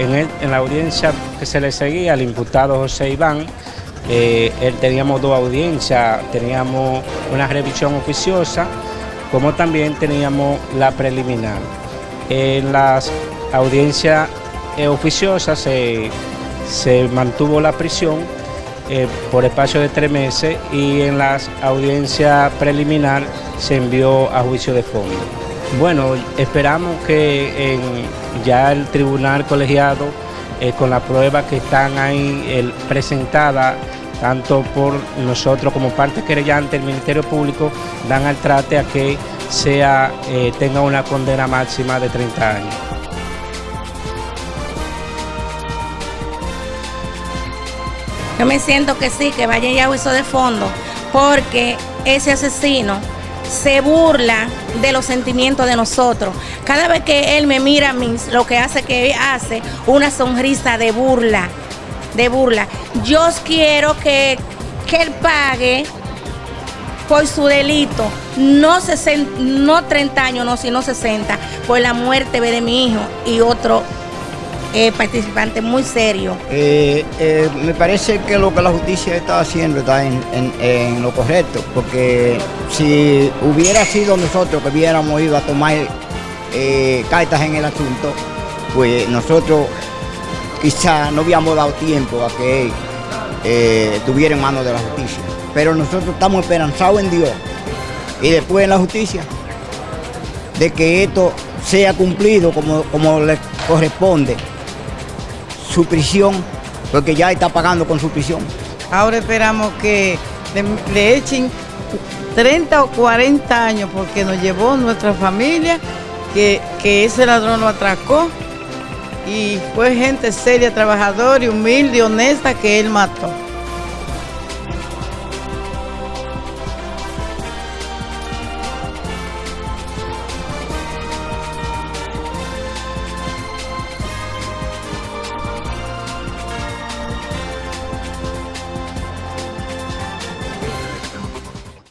en, la audiencia que se le seguía al imputado José Iván, eh, él, teníamos dos audiencias, teníamos una revisión oficiosa, como también teníamos la preliminar. En las audiencias eh, oficiosas se, mantuvo la prisión eh, por espacio de tres meses y en las audiencias preliminar se envió a juicio de fondo. Bueno, esperamos que ya el tribunal colegiado, eh, con las pruebas que están ahí presentadas, tanto por nosotros como parte querellante, el Ministerio Público, dan al trate a que sea, eh, tenga una condena máxima de 30 años. Yo me siento que sí, que vaya ya a juicio de fondo, porque ese asesino se burla de los sentimientos de nosotros. Cada vez que él me mira a mí, lo que hace que hace una sonrisa de burla, de burla. Yo quiero que, que él pague por su delito, no, no 30 años, no, sino 60, por la muerte de mi hijo y otro eh, participante muy serio. Eh, eh, me parece que lo que la justicia está haciendo está en, lo correcto, porque si hubiera sido nosotros que hubiéramos ido a tomar cartas en el asunto, pues nosotros quizá no habíamos dado tiempo a que estuviera en manos de la justicia. Pero nosotros estamos esperanzados en Dios y después en la justicia de que esto sea cumplido como, como le corresponde su prisión, porque ya está pagando con su prisión. Ahora esperamos que le, echen 30 o 40 años porque nos llevó nuestra familia, que, que ese ladrón lo atracó y fue gente seria, trabajadora y humilde, honesta que él mató.